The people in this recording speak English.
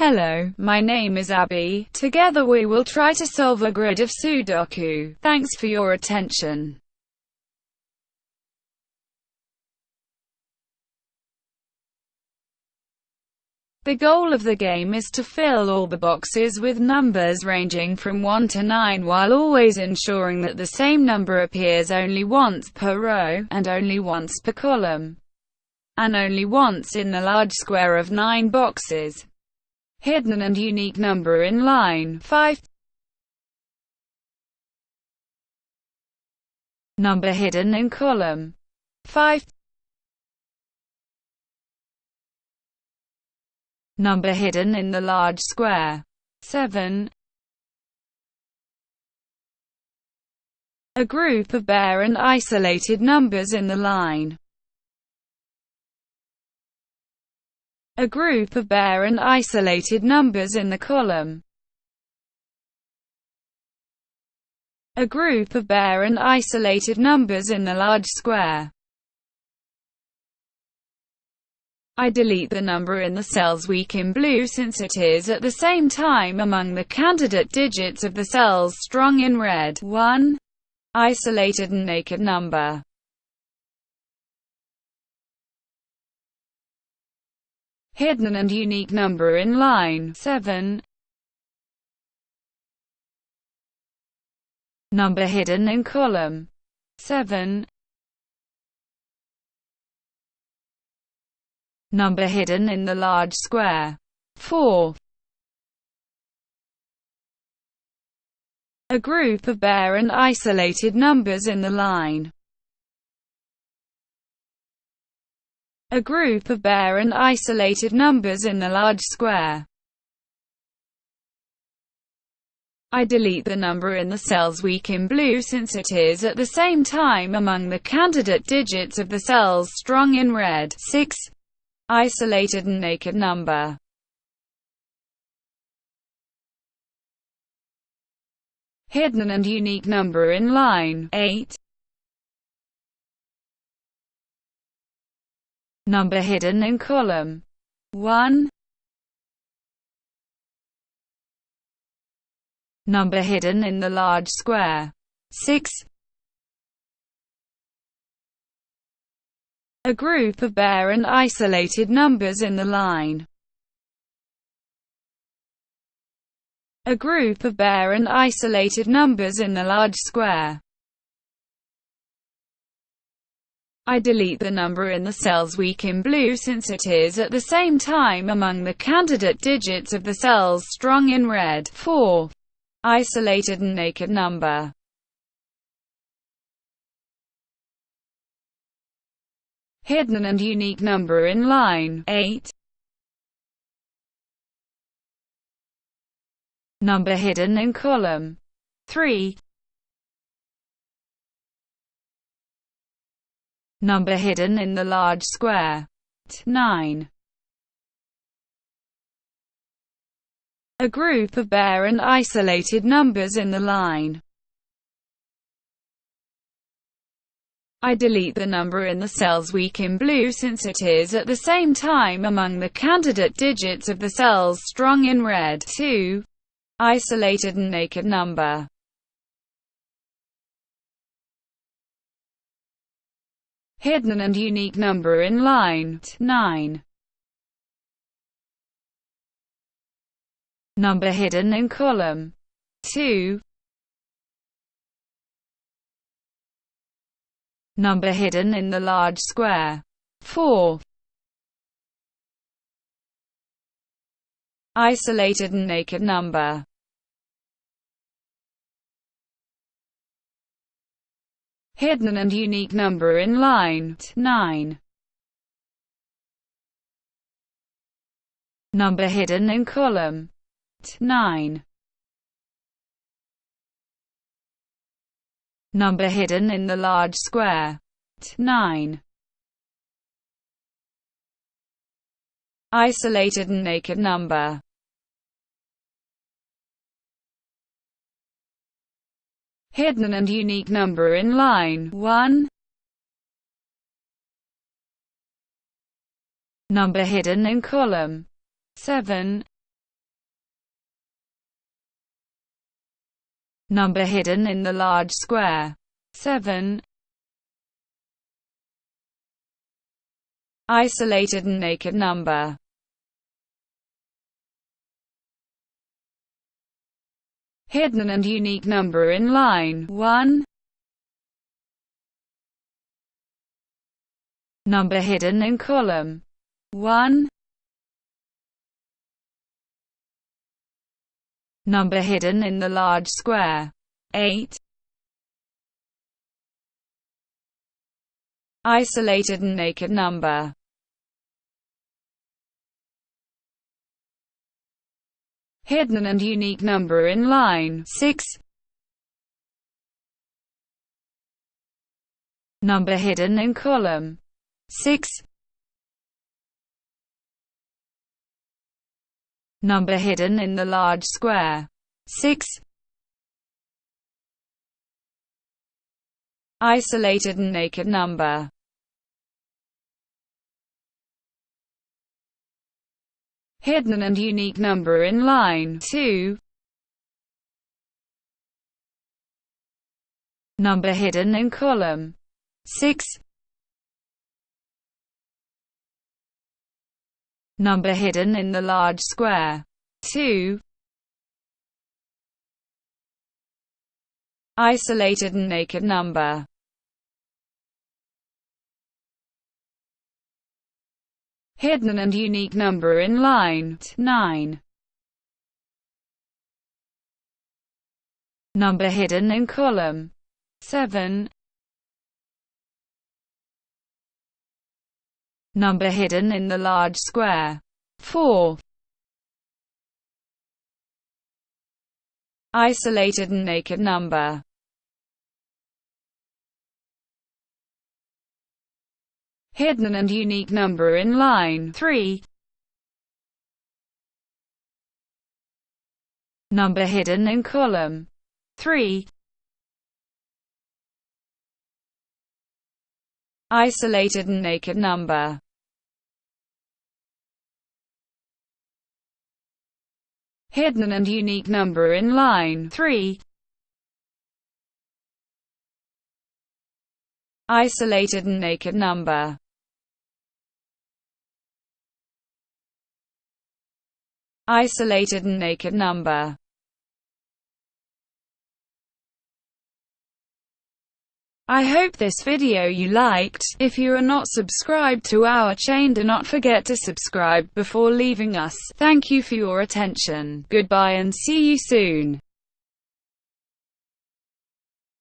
Hello, my name is Abby. Together we will try to solve a grid of Sudoku. Thanks for your attention. The goal of the game is to fill all the boxes with numbers ranging from 1 to 9 while always ensuring that the same number appears only once per row, and only once per column, and only once in the large square of 9 boxes. Hidden and unique number in line 5 Number hidden in column 5 Number hidden in the large square. 7. A group of bare and isolated numbers in the line. A group of bare and isolated numbers in the column. A group of bare and isolated numbers in the large square. I delete the number in the cell's weak in blue since it is at the same time among the candidate digits of the cells strong in red. 1. Isolated and naked number. Hidden and unique number in line 7. Number hidden in column 7. number hidden in the large square. 4. A group of bare and isolated numbers in the line. A group of bare and isolated numbers in the large square. I delete the number in the cells weak in blue since it is at the same time among the candidate digits of the cells strong in red. 6 isolated and naked number. Hidden and unique number in line 8. Number hidden in column 1. Number hidden in the large square 6. a group of bare and isolated numbers in the line. A group of bare and isolated numbers in the large square. I delete the number in the cells weak in blue since it is at the same time among the candidate digits of the cells strong in red. 4. Isolated and naked number hidden and unique number in line 8. Number hidden in column 3. Number hidden in the large square 9. A group of bare and isolated numbers in the line I delete the number in the cells weak in blue since it is at the same time among the candidate digits of the cells strong in red. 2. Isolated and naked number. Hidden and unique number in line 9. Number hidden in column 2. number hidden in the large square. 4. Isolated and naked number. Hidden and unique number in line 9. Number hidden in column 9. number hidden in the large square. 9. Isolated and naked number. hidden and unique number in line 1. Number hidden in column 7. Number hidden in the large square 7. Isolated and naked number Hidden and unique number in line 1. Number hidden in column 1. Number hidden in the large square 8. Isolated and naked number hidden and unique number in line 6. Number hidden in column 6. Number hidden in the large square 6. Isolated and naked number hidden and unique number in line 2. Number hidden in column 6. Number hidden in the large square 2. Isolated and naked number hidden and unique number in line 9. Number hidden in column 7. Number hidden in the large square 4. Isolated and naked number hidden and unique number in line 3. Number hidden in column 3. Isolated and naked number hidden and unique number in line 3. Isolated and naked number isolated and naked number. I hope this video you liked. If you are not subscribed to our chain do not forget to subscribe before leaving us. Thank you for your attention. Goodbye and see you soon.